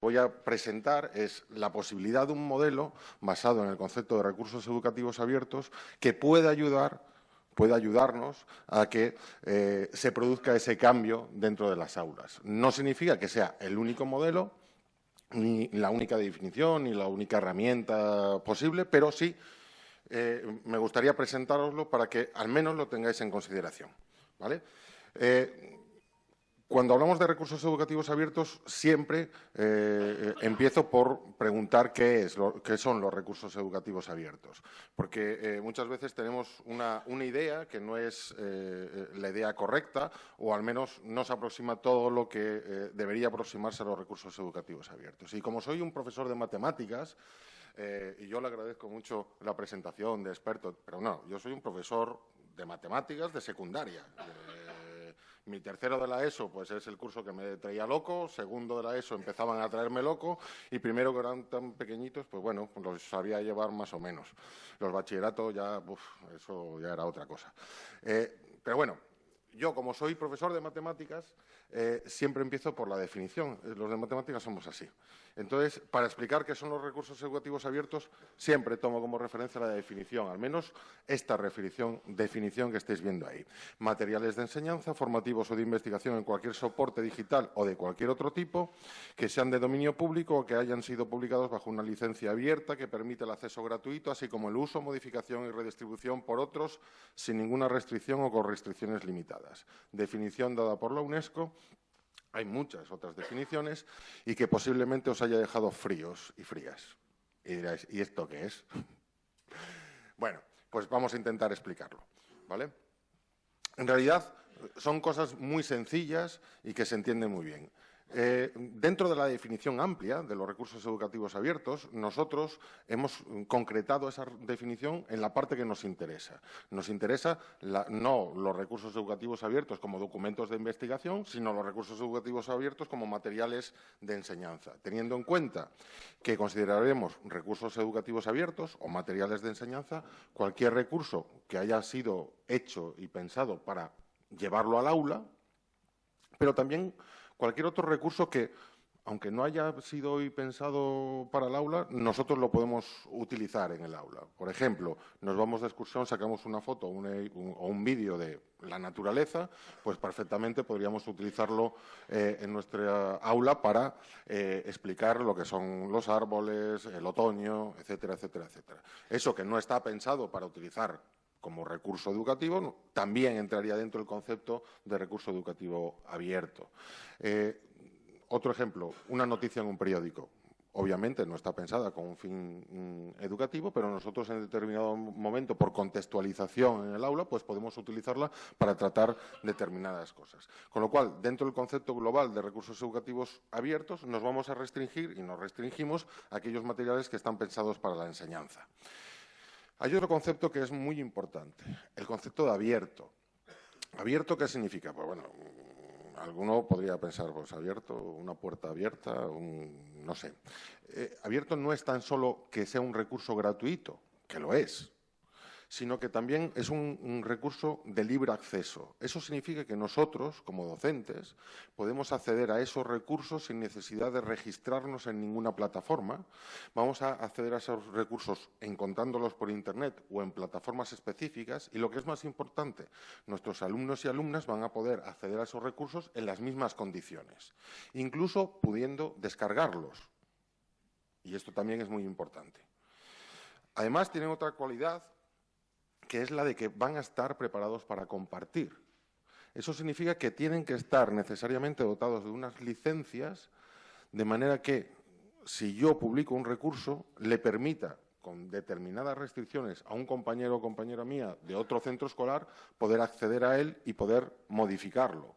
voy a presentar es la posibilidad de un modelo basado en el concepto de recursos educativos abiertos que pueda ayudar puede ayudarnos a que eh, se produzca ese cambio dentro de las aulas. No significa que sea el único modelo, ni la única definición, ni la única herramienta posible, pero sí eh, me gustaría presentároslo para que al menos lo tengáis en consideración. ¿vale? Eh, cuando hablamos de recursos educativos abiertos, siempre eh, empiezo por preguntar qué, es qué son los recursos educativos abiertos, porque eh, muchas veces tenemos una, idea que no es eh, la idea correcta o al menos no se aproxima todo lo que debería aproximarse a los recursos educativos abiertos. Y como soy un profesor de matemáticas, y yo le agradezco mucho la presentación de experto, pero no, yo soy un profesor de matemáticas de secundaria. Mi tercero de la ESO, pues es el curso que me traía loco. Segundo de la ESO empezaban a traerme loco. Y primero, que eran tan pequeñitos, pues bueno, los sabía llevar más o menos. Los bachilleratos ya, eso ya era otra cosa. Eh, pero bueno, yo, como soy profesor de matemáticas, eh, siempre empiezo por la definición. Los de matemáticas somos así. Entonces, para explicar qué son los recursos educativos abiertos, siempre tomo como referencia la definición, al menos esta definición, que estáis viendo ahí. Materiales de enseñanza, formativos o de investigación en cualquier soporte digital o de cualquier otro tipo, que sean de dominio público o que hayan sido publicados bajo una licencia abierta que permite el acceso gratuito, así como el uso, modificación y redistribución por otros sin ninguna restricción o con restricciones limitadas. Definición dada por la UNESCO hay muchas otras definiciones y que posiblemente os haya dejado fríos y frías. Y diréis, ¿y esto qué es? bueno, pues vamos a intentar explicarlo. ¿vale? En realidad son cosas muy sencillas y que se entienden muy bien. Eh, dentro de la definición amplia de los recursos educativos abiertos, nosotros hemos concretado esa definición en la parte que nos interesa. Nos interesa no los recursos educativos abiertos como documentos de investigación, sino los recursos educativos abiertos como materiales de enseñanza, teniendo en cuenta que consideraremos recursos educativos abiertos o materiales de enseñanza cualquier recurso que haya sido hecho y pensado para llevarlo al aula, pero también cualquier otro recurso que, aunque no haya sido hoy pensado para el aula, nosotros lo podemos utilizar en el aula. Por ejemplo, nos vamos de excursión, sacamos una foto o un, vídeo de la naturaleza, pues perfectamente podríamos utilizarlo eh, en nuestra aula para eh, explicar lo que son los árboles, el otoño, etcétera, etcétera, etcétera. Eso que no está pensado para utilizar como recurso educativo, también entraría dentro del concepto de recurso educativo abierto. Eh, otro ejemplo, una noticia en un periódico. Obviamente no está pensada con un fin mm, educativo, pero nosotros en determinado momento, por contextualización en el aula, pues podemos utilizarla para tratar determinadas cosas. Con lo cual, dentro del concepto global de recursos educativos abiertos, nos vamos a restringir y nos restringimos a aquellos materiales que están pensados para la enseñanza. Hay otro concepto que es muy importante, el concepto de abierto. ¿Abierto qué significa? Pues bueno, alguno podría pensar, pues abierto, una puerta abierta, no sé. Eh, abierto no es tan solo que sea un recurso gratuito, que lo es, sino que también es un, recurso de libre acceso. Eso significa que nosotros, como docentes, podemos acceder a esos recursos sin necesidad de registrarnos en ninguna plataforma. Vamos a acceder a esos recursos encontrándolos por Internet o en plataformas específicas y, lo que es más importante, nuestros alumnos y alumnas van a poder acceder a esos recursos en las mismas condiciones, incluso pudiendo descargarlos. Y esto también es muy importante. Además, tienen otra cualidad que es la de que van a estar preparados para compartir. Eso significa que tienen que estar necesariamente dotados de unas licencias de manera que si yo publico un recurso le permita con determinadas restricciones a un compañero o compañera mía de otro centro escolar poder acceder a él y poder modificarlo.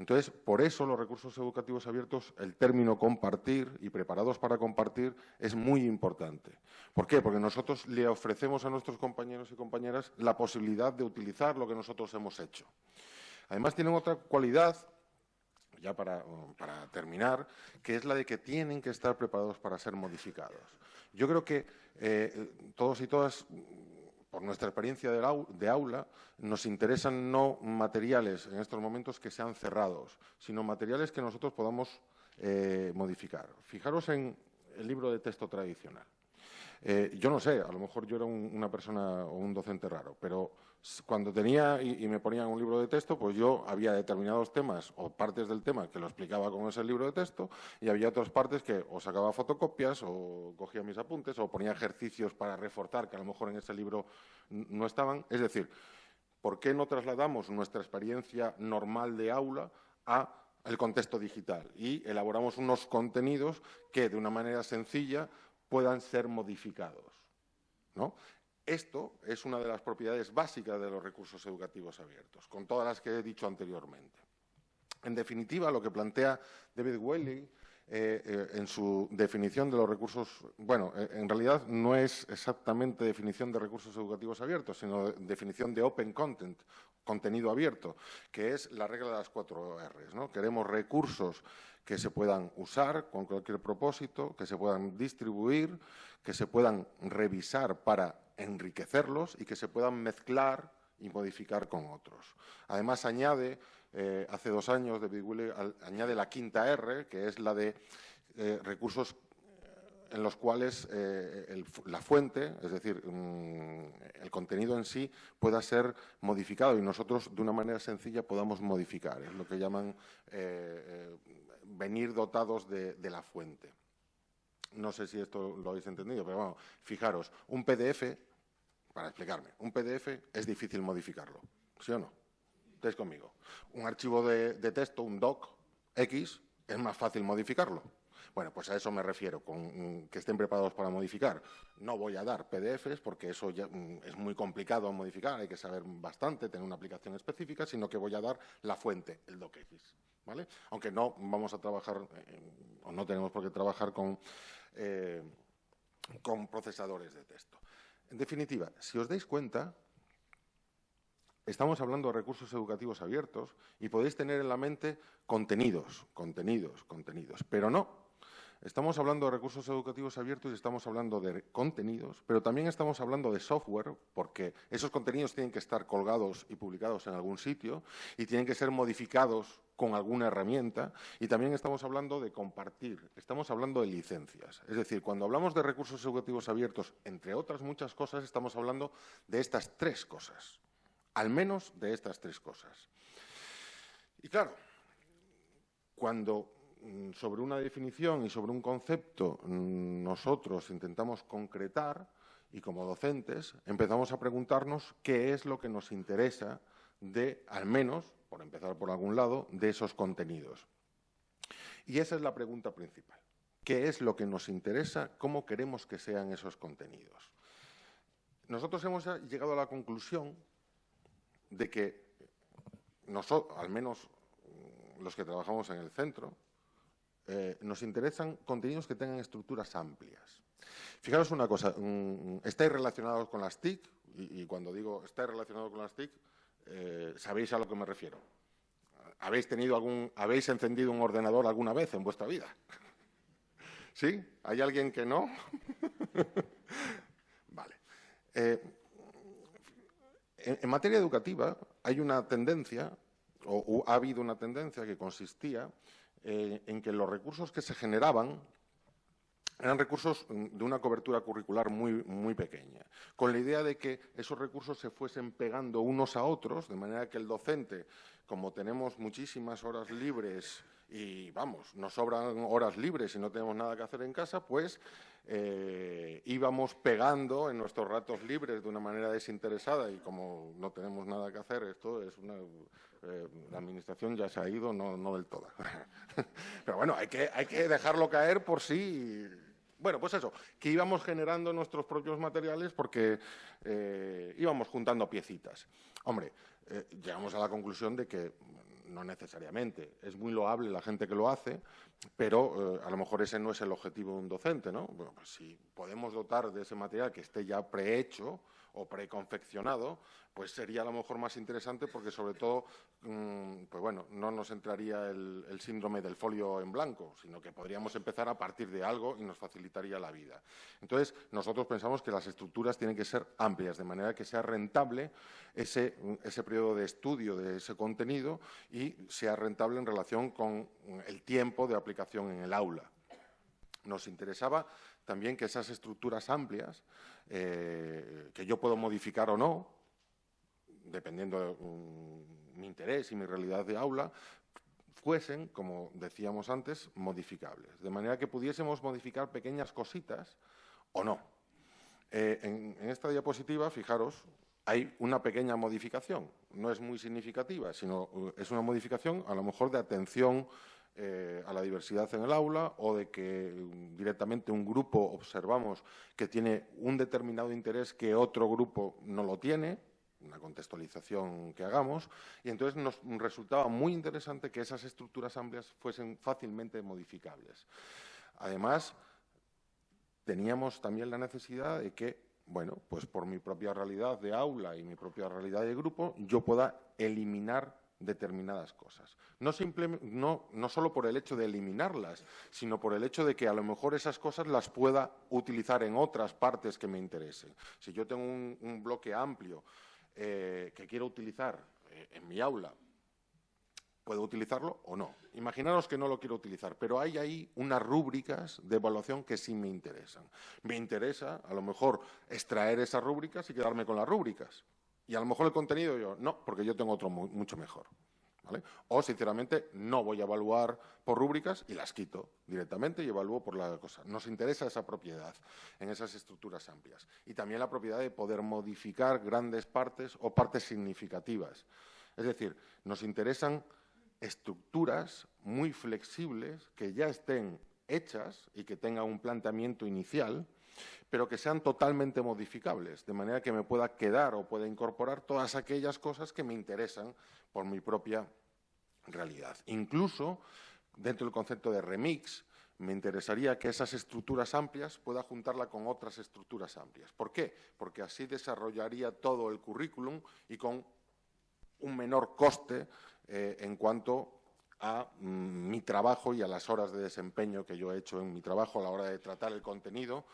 Entonces, por eso los recursos educativos abiertos, el término compartir y preparados para compartir es muy importante. ¿Por qué? Porque nosotros le ofrecemos a nuestros compañeros y compañeras la posibilidad de utilizar lo que nosotros hemos hecho. Además, tienen otra cualidad ya para, terminar, que es la de que tienen que estar preparados para ser modificados. Yo creo que eh, todos y todas por nuestra experiencia de aula, nos interesan no materiales en estos momentos que sean cerrados, sino materiales que nosotros podamos eh, modificar. Fijaros en el libro de texto tradicional. Eh, yo no sé, a lo mejor yo era una persona o un docente raro, pero cuando tenía y, me ponían un libro de texto, pues yo había determinados temas o partes del tema que lo explicaba con ese libro de texto y había otras partes que o sacaba fotocopias o cogía mis apuntes o ponía ejercicios para reforzar que a lo mejor en ese libro no estaban. Es decir, ¿por qué no trasladamos nuestra experiencia normal de aula a el contexto digital y elaboramos unos contenidos que de una manera sencilla puedan ser modificados. ¿no? Esto es una de las propiedades básicas de los recursos educativos abiertos, con todas las que he dicho anteriormente. En definitiva, lo que plantea David Welling eh, eh, en su definición de los recursos, bueno, eh, en realidad no es exactamente definición de recursos educativos abiertos, sino definición de open content, contenido abierto, que es la regla de las cuatro R's. ¿no? Queremos recursos que se puedan usar con cualquier propósito, que se puedan distribuir, que se puedan revisar para enriquecerlos y que se puedan mezclar y modificar con otros. Además, añade, eh, hace dos años, David Wille añade la quinta R, que es la de eh, recursos en los cuales eh, la fuente, es decir, mm, el contenido en sí, pueda ser modificado y nosotros de una manera sencilla podamos modificar. Es lo que llaman venir dotados de, la fuente. No sé si esto lo habéis entendido, pero bueno, fijaros, un PDF, para explicarme, un PDF es difícil modificarlo, ¿sí o no? Estáis conmigo. Un archivo de, texto, un doc X, es más fácil modificarlo. Bueno, pues a eso me refiero, con que estén preparados para modificar. No voy a dar PDFs porque eso ya mm, es muy complicado modificar, hay que saber bastante, tener una aplicación específica, sino que voy a dar la fuente, el docx. Aunque no vamos a trabajar, eh, o no tenemos por qué trabajar con, eh, con procesadores de texto. En definitiva, si os dais cuenta, estamos hablando de recursos educativos abiertos y podéis tener en la mente contenidos, contenidos, contenidos, pero no, Estamos hablando de recursos educativos abiertos y estamos hablando de contenidos, pero también estamos hablando de software, porque esos contenidos tienen que estar colgados y publicados en algún sitio y tienen que ser modificados con alguna herramienta. Y también estamos hablando de compartir, estamos hablando de licencias. Es decir, cuando hablamos de recursos educativos abiertos, entre otras muchas cosas, estamos hablando de estas tres cosas, al menos de estas tres cosas. Y claro, cuando Mm, sobre una definición y sobre un concepto mm, nosotros intentamos concretar y como docentes empezamos a preguntarnos qué es lo que nos interesa de, al menos, por empezar por algún lado, de esos contenidos. Y esa es la pregunta principal. ¿Qué es lo que nos interesa? ¿Cómo queremos que sean esos contenidos? Nosotros hemos llegado a la conclusión de que nosotros, al menos mm, los que trabajamos en el centro, eh, nos interesan contenidos que tengan estructuras amplias. Fijaros una cosa, mm, estáis relacionados con las TIC, y, cuando digo estáis relacionados con las TIC, eh, sabéis a lo que me refiero. ¿Habéis, tenido algún, ¿Habéis encendido un ordenador alguna vez en vuestra vida? ¿Sí? ¿Hay alguien que no? vale. Eh, en, materia educativa hay una tendencia, o ha habido una tendencia que consistía eh, en que los recursos que se generaban eran recursos de una cobertura curricular muy, muy pequeña, con la idea de que esos recursos se fuesen pegando unos a otros, de manera que el docente, como tenemos muchísimas horas libres y, vamos, nos sobran horas libres y no tenemos nada que hacer en casa, pues eh, íbamos pegando en nuestros ratos libres de una manera desinteresada y como no tenemos nada que hacer, esto es una eh, la administración ya se ha ido, no, del todo. Pero bueno, hay que, hay que dejarlo caer por sí. Bueno, pues eso, que íbamos generando nuestros propios materiales porque eh, íbamos juntando piecitas. Hombre, eh, llegamos a la conclusión de que no necesariamente. Es muy loable la gente que lo hace, pero a lo mejor ese no es el objetivo de un docente, ¿no? Bueno, pues si podemos dotar de ese material que esté ya prehecho o preconfeccionado, pues sería a lo mejor más interesante porque sobre todo, mm, pues bueno, no nos entraría el, síndrome del folio en blanco, sino que podríamos empezar a partir de algo y nos facilitaría la vida. Entonces, nosotros pensamos que las estructuras tienen que ser amplias, de manera que sea rentable ese, ese periodo de estudio de ese contenido y sea rentable en relación con el tiempo de aplicación aplicación en el aula. Nos interesaba también que esas estructuras amplias, eh, que yo puedo modificar o no, dependiendo de mm, mi interés y mi realidad de aula, fuesen, como decíamos antes, modificables. De manera que pudiésemos modificar pequeñas cositas o no. Eh, en, esta diapositiva, fijaros, hay una pequeña modificación. No es muy significativa, sino eh, es una modificación a lo mejor de atención eh, a la diversidad en el aula o de que mm, directamente un grupo observamos que tiene un determinado interés que otro grupo no lo tiene, una contextualización que hagamos, y entonces nos resultaba muy interesante que esas estructuras amplias fuesen fácilmente modificables. Además, teníamos también la necesidad de que, bueno, pues por mi propia realidad de aula y mi propia realidad de grupo, yo pueda eliminar determinadas cosas. No, no, solo por el hecho de eliminarlas, sino por el hecho de que a lo mejor esas cosas las pueda utilizar en otras partes que me interesen. Si yo tengo un, bloque amplio eh, que quiero utilizar eh, en mi aula, ¿puedo utilizarlo o no? Imaginaros que no lo quiero utilizar, pero hay ahí unas rúbricas de evaluación que sí me interesan. Me interesa, a lo mejor, extraer esas rúbricas y quedarme con las rúbricas. Y a lo mejor el contenido yo, no, porque yo tengo otro mucho mejor. O, sinceramente, no voy a evaluar por rúbricas y las quito directamente y evalúo por la cosa. Nos interesa esa propiedad en esas estructuras amplias. Y también la propiedad de poder modificar grandes partes o partes significativas. Es decir, nos interesan estructuras muy flexibles que ya estén hechas y que tengan un planteamiento inicial pero que sean totalmente modificables, de manera que me pueda quedar o pueda incorporar todas aquellas cosas que me interesan por mi propia realidad. Incluso, dentro del concepto de remix, me interesaría que esas estructuras amplias pueda juntarla con otras estructuras amplias. ¿Por qué? Porque así desarrollaría todo el currículum y con un menor coste eh, en cuanto a mm, mi trabajo y a las horas de desempeño que yo he hecho en mi trabajo a la hora de tratar el contenido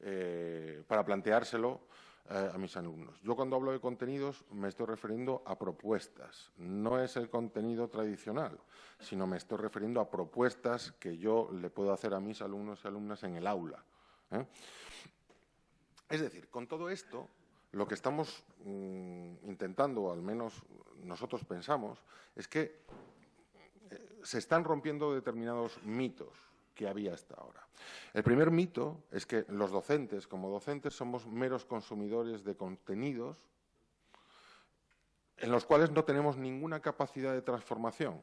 eh, para planteárselo eh, a mis alumnos. Yo cuando hablo de contenidos me estoy refiriendo a propuestas. No es el contenido tradicional, sino me estoy refiriendo a propuestas que yo le puedo hacer a mis alumnos y alumnas en el aula. ¿eh? Es decir, con todo esto, lo que estamos mm, intentando, o al menos nosotros pensamos, es que se están rompiendo determinados mitos que había hasta ahora. El primer mito es que los docentes, como docentes, somos meros consumidores de contenidos en los cuales no tenemos ninguna capacidad de transformación,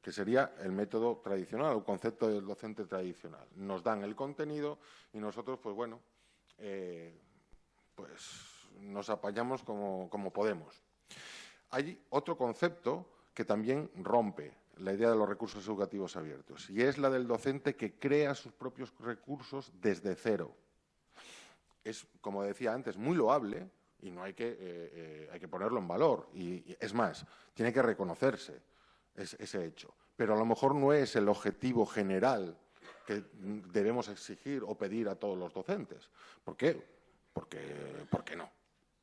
que sería el método tradicional, el concepto del docente tradicional. Nos dan el contenido y nosotros, pues bueno, eh, pues nos apañamos como, como podemos. Hay otro concepto que también rompe la idea de los recursos educativos abiertos, y es la del docente que crea sus propios recursos desde cero. Es, como decía antes, muy loable y no hay que, eh, eh, hay que ponerlo en valor. Y, es más, tiene que reconocerse ese hecho. Pero a lo mejor no es el objetivo general que debemos exigir o pedir a todos los docentes. ¿Por qué? Porque, porque no.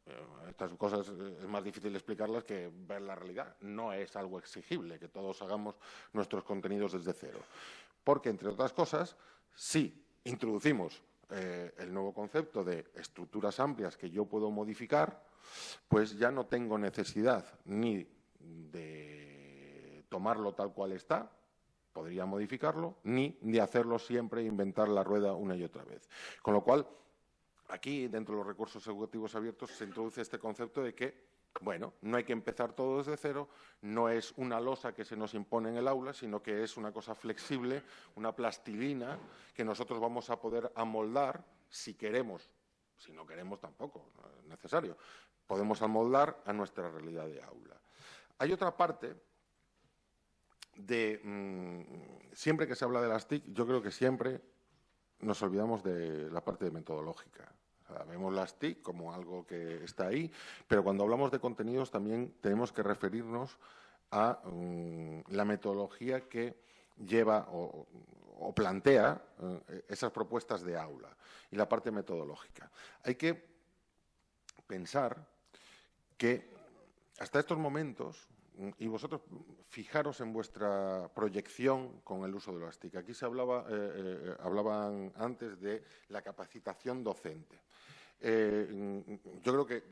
Eh, estas cosas eh, es más difícil explicarlas que ver la realidad. No es algo exigible que todos hagamos nuestros contenidos desde cero. Porque, entre otras cosas, si introducimos eh, el nuevo concepto de estructuras amplias que yo puedo modificar, pues ya no tengo necesidad ni de tomarlo tal cual está, podría modificarlo, ni de hacerlo siempre e inventar la rueda una y otra vez. Con lo cual, Aquí, dentro de los recursos educativos abiertos, se introduce este concepto de que, bueno, no hay que empezar todo desde cero, no es una losa que se nos impone en el aula, sino que es una cosa flexible, una plastilina que nosotros vamos a poder amoldar si queremos, si no queremos tampoco, no es necesario, podemos amoldar a nuestra realidad de aula. Hay otra parte de, mm, siempre que se habla de las TIC, yo creo que siempre nos olvidamos de la parte metodológica. vemos las TIC como algo que está ahí, pero cuando hablamos de contenidos también tenemos que referirnos a mm, la metodología que lleva o, plantea eh, esas propuestas de aula y la parte metodológica. Hay que pensar que hasta estos momentos y vosotros fijaros en vuestra proyección con el uso de las TIC. Aquí se hablaba, eh, hablaban antes de la capacitación docente. yo creo que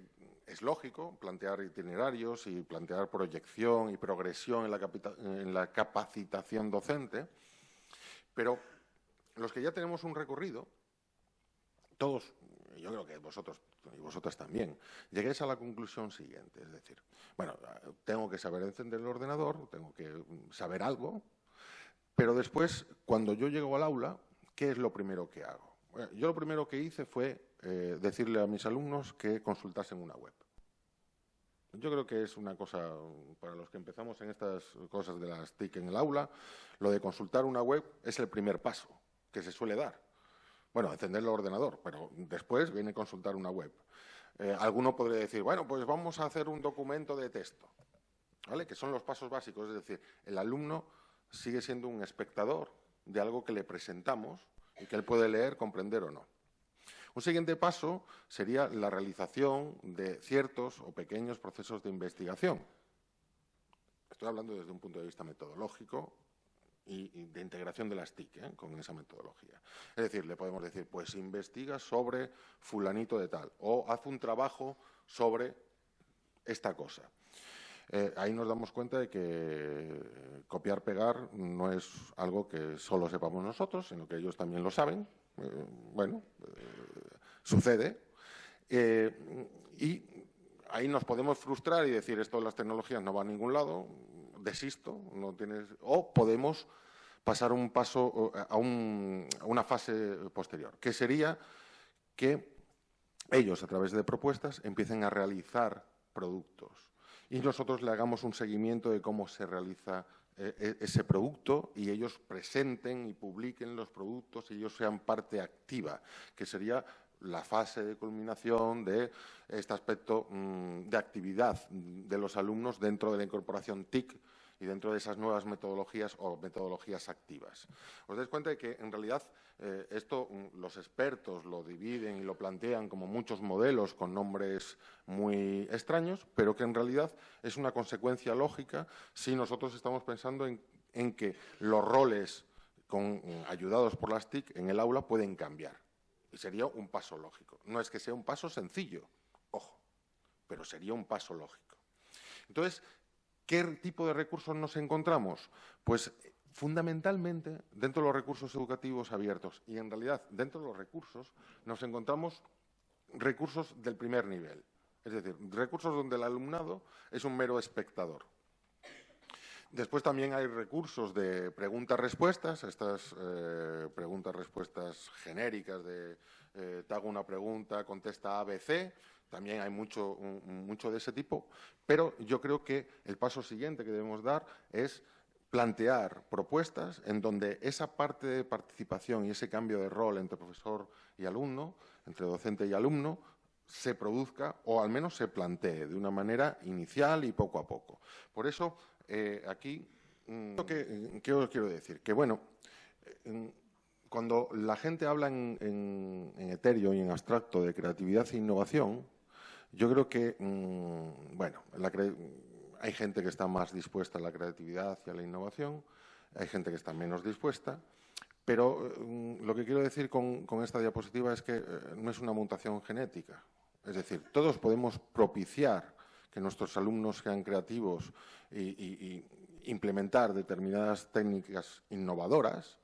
es lógico plantear itinerarios y plantear proyección y progresión en la, capacitación docente, pero los que ya tenemos un recorrido, todos, yo creo que vosotros y vosotras también, lleguéis a la conclusión siguiente, es decir, bueno, tengo que saber encender el ordenador, tengo que saber algo, pero después, cuando yo llego al aula, ¿qué es lo primero que hago? yo lo primero que hice fue eh, decirle a mis alumnos que consultasen una web. Yo creo que es una cosa, para los que empezamos en estas cosas de las TIC en el aula, lo de consultar una web es el primer paso que se suele dar. Bueno, encender el ordenador, pero después viene consultar una web. Eh, alguno podría decir, bueno, pues vamos a hacer un documento de texto, ¿vale? Que son los pasos básicos, es decir, el alumno sigue siendo un espectador de algo que le presentamos y que él puede leer, comprender o no. Un siguiente paso sería la realización de ciertos o pequeños procesos de investigación. Estoy hablando desde un punto de vista metodológico y, de integración de las TIC ¿eh? con esa metodología. Es decir, le podemos decir, pues investiga sobre fulanito de tal o haz un trabajo sobre esta cosa. Eh, ahí nos damos cuenta de que copiar-pegar no es algo que solo sepamos nosotros, sino que ellos también lo saben. Eh, bueno, sucede. y ahí nos podemos frustrar y decir esto de las tecnologías no va a ningún lado, desisto, no tienes, o podemos pasar un paso a, una fase posterior, que sería que ellos, a través de propuestas, empiecen a realizar productos. Y nosotros le hagamos un seguimiento de cómo se realiza eh, e, ese producto y ellos presenten y publiquen los productos y ellos sean parte activa, que sería la fase de culminación de este aspecto mm, de actividad de los alumnos dentro de la incorporación TIC y dentro de esas nuevas metodologías o metodologías activas. Os dais cuenta de que, en realidad, eh, esto mm, los expertos lo dividen y lo plantean como muchos modelos con nombres muy extraños, pero que en realidad es una consecuencia lógica si nosotros estamos pensando en, que los roles mm, ayudados por las TIC en el aula pueden cambiar. Y sería un paso lógico. No es que sea un paso sencillo, ojo, pero sería un paso lógico. Entonces, ¿qué tipo de recursos nos encontramos? Pues fundamentalmente dentro de los recursos educativos abiertos y en realidad dentro de los recursos nos encontramos recursos del primer nivel, es decir, recursos donde el alumnado es un mero espectador. Después también hay recursos de preguntas-respuestas, estas eh, preguntas-respuestas genéricas de eh, te hago una pregunta, contesta ABC, también hay mucho, mucho de ese tipo, pero yo creo que el paso siguiente que debemos dar es plantear propuestas en donde esa parte de participación y ese cambio de rol entre profesor y alumno, entre docente y alumno, se produzca o al menos se plantee de una manera inicial y poco a poco. Por eso eh, aquí, mm, ¿qué, os quiero decir? Que, bueno, cuando la gente habla en, en, etéreo y en abstracto de creatividad e innovación, yo creo que, mm, bueno, hay gente que está más dispuesta a la creatividad y a la innovación, hay gente que está menos dispuesta, pero mm, lo que quiero decir con, esta diapositiva es que eh, no es una mutación genética. Es decir, todos podemos propiciar que nuestros alumnos sean creativos y, implementar determinadas técnicas innovadoras,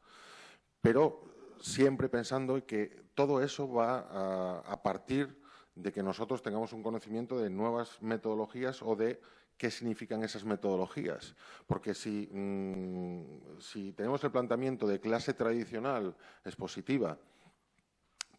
pero siempre pensando que todo eso va a, partir de que nosotros tengamos un conocimiento de nuevas metodologías o de qué significan esas metodologías. Porque si, mm, si tenemos el planteamiento de clase tradicional expositiva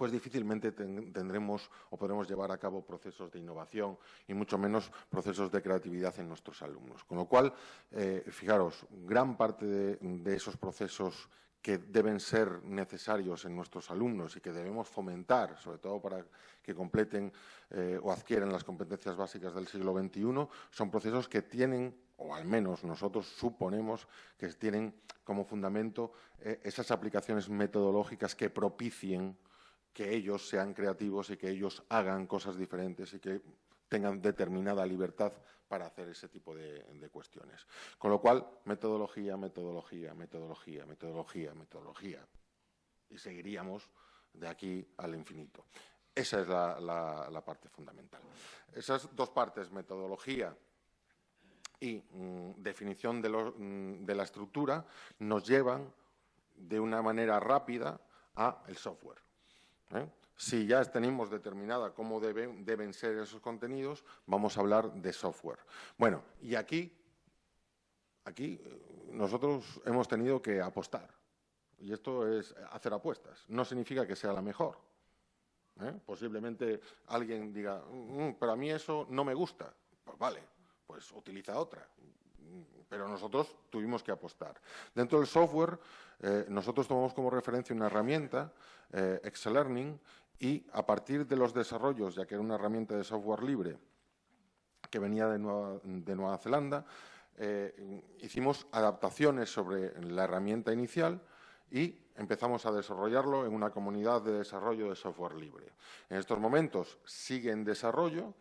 pues difícilmente tendremos o podremos llevar a cabo procesos de innovación y mucho menos procesos de creatividad en nuestros alumnos. Con lo cual, eh, fijaros, gran parte de, esos procesos que deben ser necesarios en nuestros alumnos y que debemos fomentar, sobre todo para que completen eh, o adquieran las competencias básicas del siglo XXI, son procesos que tienen, o al menos nosotros suponemos que tienen como fundamento eh, esas aplicaciones metodológicas que propicien que ellos sean creativos y que ellos hagan cosas diferentes y que tengan determinada libertad para hacer ese tipo de, cuestiones. Con lo cual, metodología, metodología, metodología, metodología, metodología. Y seguiríamos de aquí al infinito. Esa es la, parte fundamental. Esas dos partes, metodología y mm, definición mm, de, la estructura, nos llevan de una manera rápida a el software. ¿eh? Si ya tenemos determinada cómo deben, ser esos contenidos, vamos a hablar de software. Bueno, y aquí, aquí eh, nosotros hemos tenido que apostar. Y esto es hacer apuestas. No significa que sea la mejor. ¿eh? Posiblemente alguien diga, mm, mm, pero a mí eso no me gusta. Pues vale, pues utiliza otra pero nosotros tuvimos que apostar. Dentro del software, eh, nosotros tomamos como referencia una herramienta, eh, Excel Learning, y a partir de los desarrollos, ya que era una herramienta de software libre que venía de Nueva, Zelanda, eh, hicimos adaptaciones sobre la herramienta inicial y empezamos a desarrollarlo en una comunidad de desarrollo de software libre. En estos momentos sigue en desarrollo,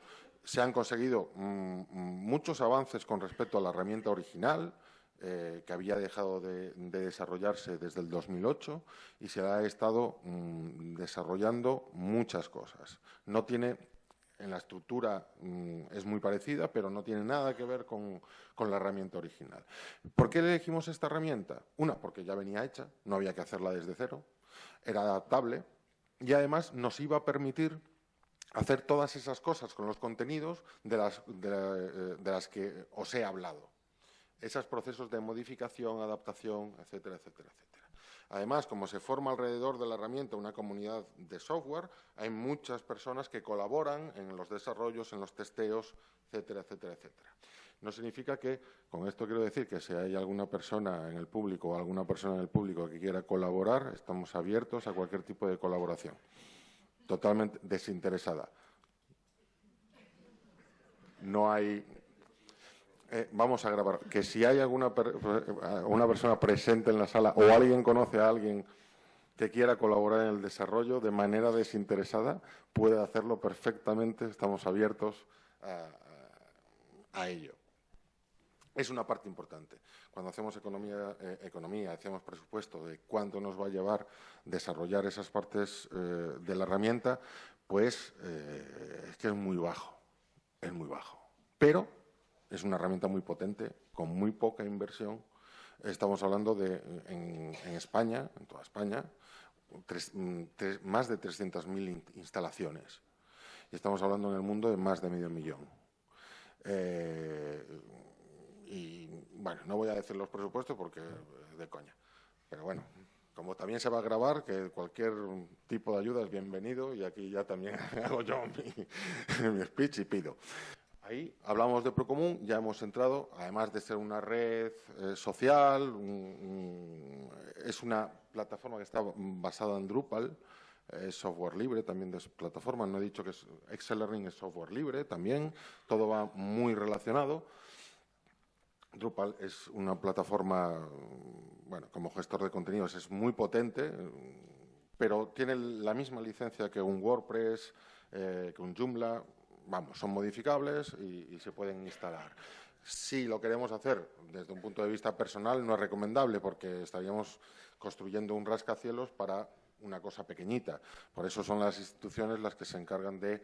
se han conseguido mm, muchos avances con respecto a la herramienta original, eh, que había dejado de, desarrollarse desde el 2008 y se ha estado mm, desarrollando muchas cosas. No tiene, en la estructura mm, es muy parecida, pero no tiene nada que ver con, la herramienta original. ¿Por qué elegimos esta herramienta? Una, porque ya venía hecha, no había que hacerla desde cero, era adaptable y además nos iba a permitir hacer todas esas cosas con los contenidos de las, eh, las que os he hablado esos procesos de modificación, adaptación, etcétera, etcétera, etcétera. Además, como se forma alrededor de la herramienta una comunidad de software, hay muchas personas que colaboran en los desarrollos, en los testeos, etcétera, etcétera, etcétera. No significa que, con esto quiero decir que si hay alguna persona en el público o alguna persona en el público que quiera colaborar, estamos abiertos a cualquier tipo de colaboración, totalmente desinteresada. No hay eh, vamos a grabar, que si hay alguna una persona presente en la sala o alguien conoce a alguien que quiera colaborar en el desarrollo de manera desinteresada, puede hacerlo perfectamente, estamos abiertos a, ello. Es una parte importante. Cuando hacemos economía, eh, economía, hacemos presupuesto de cuánto nos va a llevar desarrollar esas partes eh, de la herramienta, pues es que es muy bajo, es muy bajo. Pero es una herramienta muy potente, con muy poca inversión. Estamos hablando de, en, España, en toda España, más de 300.000 instalaciones. Y estamos hablando en el mundo de más de medio millón. Eh, y bueno, no voy a decir los presupuestos porque de coña. Pero bueno, como también se va a grabar, que cualquier tipo de ayuda es bienvenido y aquí ya también hago yo mi speech y pido. Ahí hablamos de Procomún, ya hemos entrado, además de ser una red eh, social, es una plataforma que está basada en Drupal, es software libre también de plataforma, no he dicho que es Excel Learning es software libre también, todo va muy relacionado. Drupal es una plataforma, bueno, como gestor de contenidos es muy potente, pero tiene la misma licencia que un WordPress, eh, que un Joomla, vamos, son modificables y, se pueden instalar. Si lo queremos hacer desde un punto de vista personal, no es recomendable porque estaríamos construyendo un rascacielos para una cosa pequeñita. Por eso son las instituciones las que se encargan de,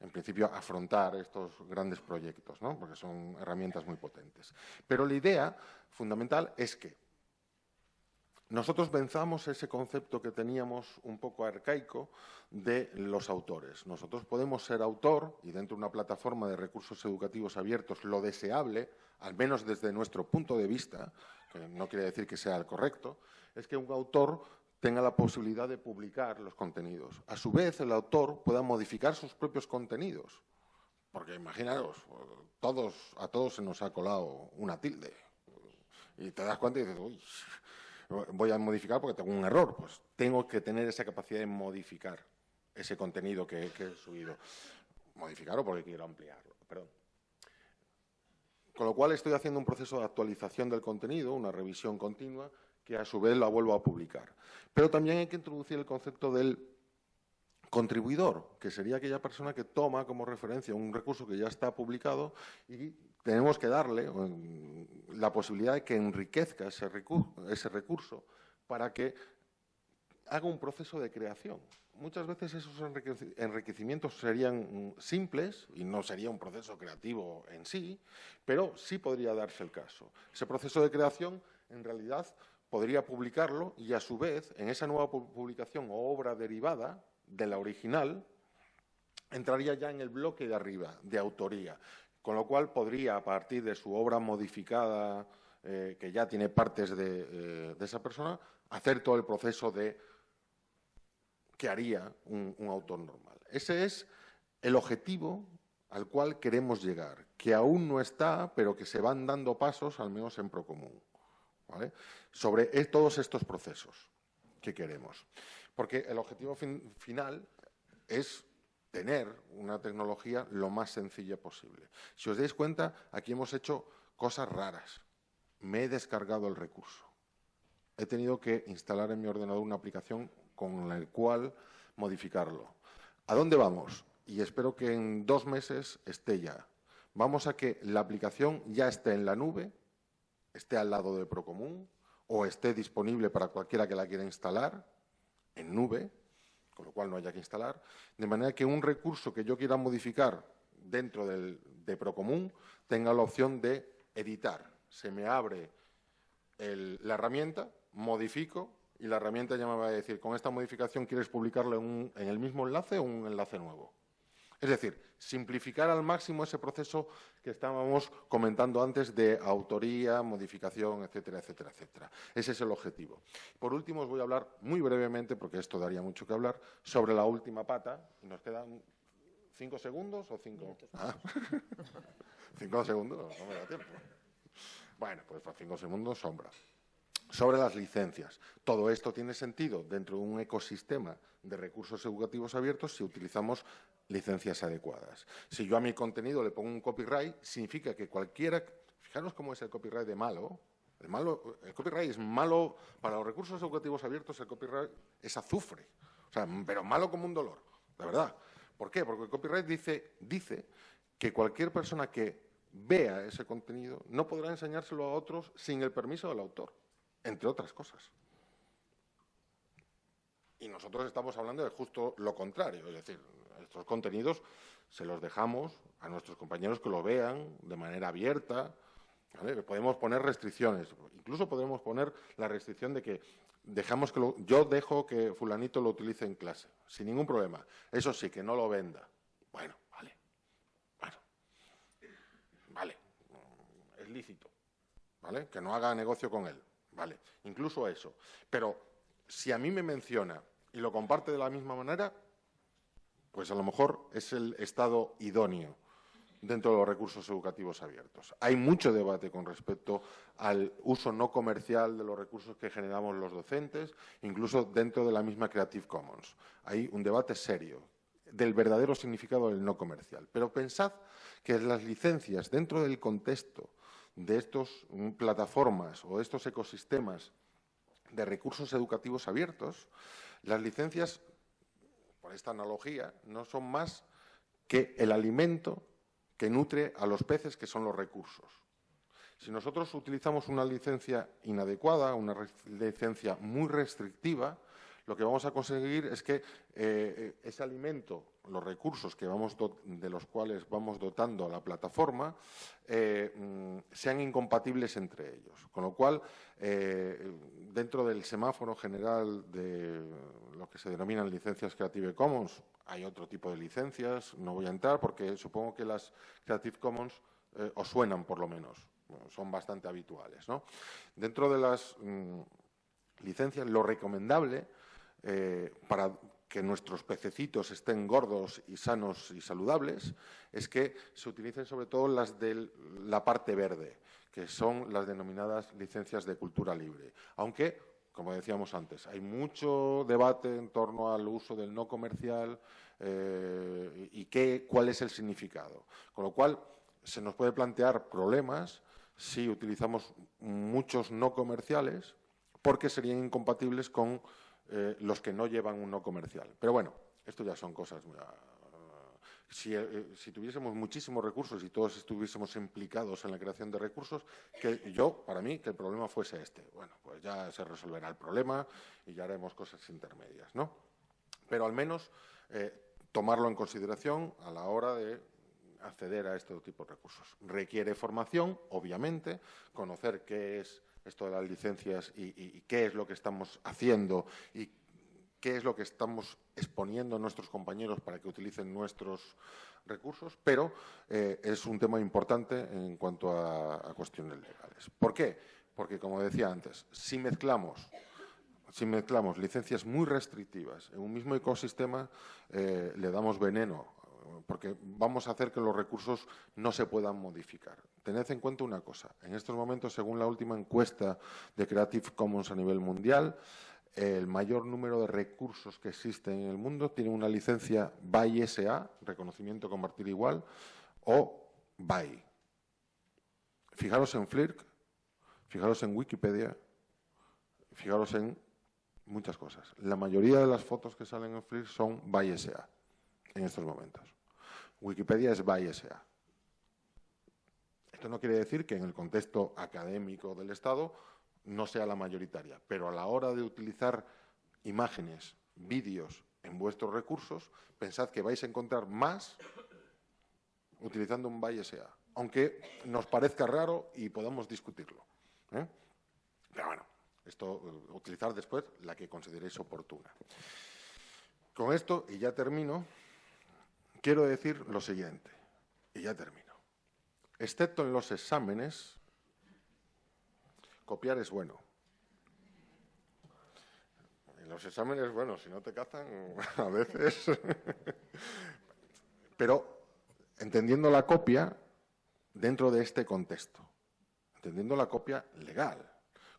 en principio, afrontar estos grandes proyectos, ¿no? porque son herramientas muy potentes. Pero la idea fundamental es que nosotros pensamos ese concepto que teníamos un poco arcaico de los autores. Nosotros podemos ser autor, y dentro de una plataforma de recursos educativos abiertos, lo deseable, al menos desde nuestro punto de vista, que no quiere decir que sea el correcto, es que un autor tenga la posibilidad de publicar los contenidos. A su vez, el autor pueda modificar sus propios contenidos. Porque imaginaros, todos, a todos se nos ha colado una tilde. Y te das cuenta y dices, uy, voy a modificar porque tengo un error. Pues tengo que tener esa capacidad de modificar ese contenido que, he subido. Modificarlo porque quiero ampliarlo. Perdón. Con lo cual estoy haciendo un proceso de actualización del contenido, una revisión continua, que a su vez la vuelvo a publicar. Pero también hay que introducir el concepto del contribuidor, que sería aquella persona que toma como referencia un recurso que ya está publicado y tenemos que darle la posibilidad de que enriquezca ese recurso, para que haga un proceso de creación. Muchas veces esos enriquecimientos serían simples y no sería un proceso creativo en sí, pero sí podría darse el caso. Ese proceso de creación, en realidad, podría publicarlo y, a su vez, en esa nueva publicación o obra derivada, de la original, entraría ya en el bloque de arriba, de autoría, con lo cual podría, a partir de su obra modificada, eh, que ya tiene partes eh, de, esa persona, hacer todo el proceso de que haría un, autor normal. Ese es el objetivo al cual queremos llegar, que aún no está, pero que se van dando pasos, al menos en Procomún, sobre todos estos procesos que queremos. Porque el objetivo final es tener una tecnología lo más sencilla posible. Si os dais cuenta, aquí hemos hecho cosas raras. Me he descargado el recurso. He tenido que instalar en mi ordenador una aplicación con la cual modificarlo. ¿A dónde vamos? Y espero que en dos meses esté ya. Vamos a que la aplicación ya esté en la nube, esté al lado de Procomún o esté disponible para cualquiera que la quiera instalar en nube, con lo cual no haya que instalar, de manera que un recurso que yo quiera modificar dentro del, de Procomún tenga la opción de editar. Se me abre la herramienta, modifico y la herramienta ya me va a decir, con esta modificación quieres publicarlo en el mismo enlace o un enlace nuevo. Es decir, simplificar al máximo ese proceso que estábamos comentando antes de autoría, modificación, etcétera, etcétera, etcétera. Ese es el objetivo. Por último, os voy a hablar muy brevemente, porque esto daría mucho que hablar, sobre la última pata. Nos quedan cinco segundos o cinco... Ah. cinco segundos, no me da tiempo. Bueno, pues para cinco segundos, sombra sobre las licencias. Todo esto tiene sentido dentro de un ecosistema de recursos educativos abiertos si utilizamos licencias adecuadas. Si yo a mi contenido le pongo un copyright, significa que cualquiera... Fijaros cómo es el copyright de malo. El, malo, el copyright es malo para los recursos educativos abiertos, el copyright es azufre. O sea, pero malo como un dolor, la verdad. ¿Por qué? Porque el copyright dice, dice que cualquier persona que vea ese contenido no podrá enseñárselo a otros sin el permiso del autor entre otras cosas. Y nosotros estamos hablando de justo lo contrario, es decir, estos contenidos se los dejamos a nuestros compañeros que lo vean de manera abierta. Podemos poner restricciones, incluso podemos poner la restricción de que dejamos que yo dejo que fulanito lo utilice en clase, sin ningún problema. Eso sí, que no lo venda. Bueno, vale, bueno, vale, es lícito, ¿vale? Que no haga negocio con él. Vale, incluso eso. Pero si a mí me menciona y lo comparte de la misma manera, pues a lo mejor es el estado idóneo dentro de los recursos educativos abiertos. Hay mucho debate con respecto al uso no comercial de los recursos que generamos los docentes, incluso dentro de la misma Creative Commons. Hay un debate serio del verdadero significado del no comercial. Pero pensad que las licencias dentro del contexto de estas mm, plataformas o estos ecosistemas de recursos educativos abiertos, las licencias, por esta analogía, no son más que el alimento que nutre a los peces, que son los recursos. Si nosotros utilizamos una licencia inadecuada, una licencia muy restrictiva, lo que vamos a conseguir es que eh, ese alimento, los recursos que vamos de los cuales vamos dotando a la plataforma, eh, mm, sean incompatibles entre ellos. Con lo cual, eh, dentro del semáforo general de lo que se denominan licencias Creative Commons, hay otro tipo de licencias, no voy a entrar porque supongo que las Creative Commons os suenan por lo menos, son bastante habituales. Dentro de las mm, licencias, lo recomendable eh, para que nuestros pececitos estén gordos y sanos y saludables, es que se utilicen sobre todo las de la parte verde, que son las denominadas licencias de cultura libre. Aunque, como decíamos antes, hay mucho debate en torno al uso del no comercial eh, y qué, cuál es el significado. Con lo cual, se nos puede plantear problemas si utilizamos muchos no comerciales porque serían incompatibles con eh, los que no llevan un no comercial. Pero bueno, Esto ya son cosas eh, si, tuviésemos muchísimos recursos y todos estuviésemos implicados en la creación de recursos, que yo, para mí, que el problema fuese este. Bueno, pues ya se resolverá el problema y ya haremos cosas intermedias, ¿no? Pero al menos eh, tomarlo en consideración a la hora de acceder a este tipo de recursos. Requiere formación, obviamente, conocer qué es esto de las licencias y, y qué es lo que estamos haciendo y qué es lo que estamos exponiendo a nuestros compañeros para que utilicen nuestros recursos, pero eh, es un tema importante en cuanto a, cuestiones legales. ¿Por qué? Porque, como decía antes, si mezclamos si mezclamos licencias muy restrictivas en un mismo ecosistema, eh, le damos veneno, porque vamos a hacer que los recursos no se puedan modificar. Tened en cuenta una cosa. En estos momentos, según la última encuesta de Creative Commons a nivel mundial, el mayor número de recursos que existen en el mundo tiene una licencia BY SA, reconocimiento compartir igual, o BY. Fijaros en Flirk, fijaros en Wikipedia, fijaros en muchas cosas. La mayoría de las fotos que salen en Flirk son BY SA en estos momentos. Wikipedia es BY SA. Esto no quiere decir que en el contexto académico del Estado no sea la mayoritaria, pero a la hora de utilizar imágenes, vídeos en vuestros recursos, pensad que vais a encontrar más utilizando un BySA, aunque nos parezca raro y podamos discutirlo. ¿eh? Pero bueno, esto eh, utilizar después la que consideréis oportuna. Con esto, y ya termino, quiero decir lo siguiente, y ya termino. Excepto en los exámenes, copiar es bueno. En los exámenes, bueno, si no te cazan, a veces. Pero entendiendo la copia dentro de este contexto, entendiendo la copia legal,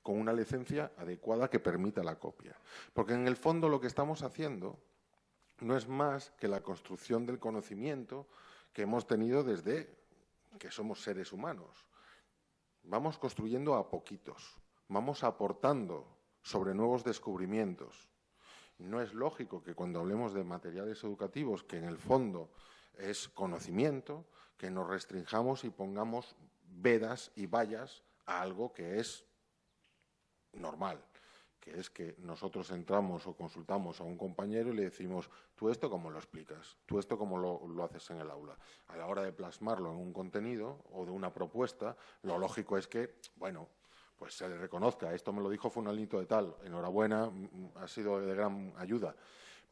con una licencia adecuada que permita la copia. Porque en el fondo lo que estamos haciendo no es más que la construcción del conocimiento que hemos tenido desde que somos seres humanos vamos construyendo a poquitos, vamos aportando sobre nuevos descubrimientos. No es lógico que cuando hablemos de materiales educativos, que en el fondo es conocimiento, que nos restringamos y pongamos vedas y vallas a algo que es normal que es que nosotros entramos o consultamos a un compañero y le decimos, tú esto cómo lo explicas, tú esto cómo lo, haces en el aula. A la hora de plasmarlo en un contenido o de una propuesta, lo lógico es que, bueno, pues se le reconozca, esto me lo dijo fue un alito de tal, enhorabuena, mm, mm, ha sido de gran ayuda,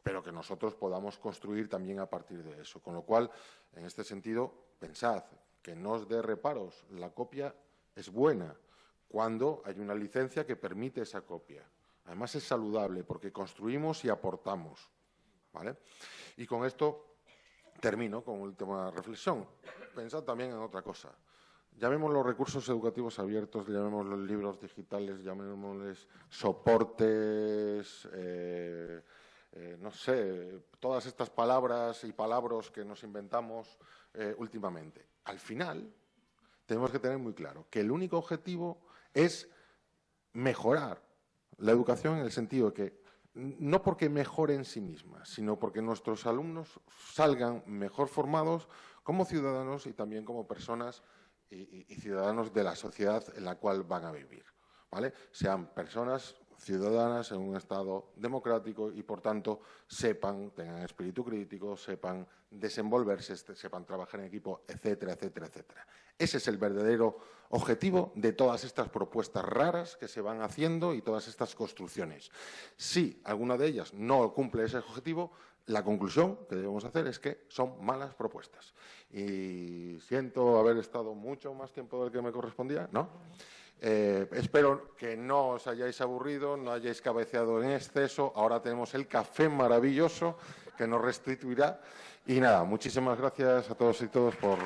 pero que nosotros podamos construir también a partir de eso. Con lo cual, en este sentido, pensad que no os dé reparos, la copia es buena cuando hay una licencia que permite esa copia. Además es saludable porque construimos y aportamos. ¿vale? Y con esto termino con última reflexión. Pensad también en otra cosa. Llamemos los recursos educativos abiertos, llamemos los libros digitales, llamémosles soportes, eh, eh, no sé, todas estas palabras y palabras que nos inventamos eh, últimamente. Al final, tenemos que tener muy claro que el único objetivo es mejorar la educación en el sentido de que no porque mejore en sí misma, sino porque nuestros alumnos salgan mejor formados como ciudadanos y también como personas y, ciudadanos de la sociedad en la cual van a vivir. ¿vale? Sean personas ciudadanas en un Estado democrático y, por tanto, sepan, tengan espíritu crítico, sepan desenvolverse, este, sepan trabajar en equipo, etcétera, etcétera, etcétera. Ese es el verdadero objetivo de todas estas propuestas raras que se van haciendo y todas estas construcciones. Si alguna de ellas no cumple ese objetivo, la conclusión que debemos hacer es que son malas propuestas. Y siento haber estado mucho más tiempo del que me correspondía, ¿no? Eh, espero que no os hayáis aburrido, no hayáis cabeceado en exceso. Ahora tenemos el café maravilloso que nos restituirá. Y nada, muchísimas gracias a todos y todos por...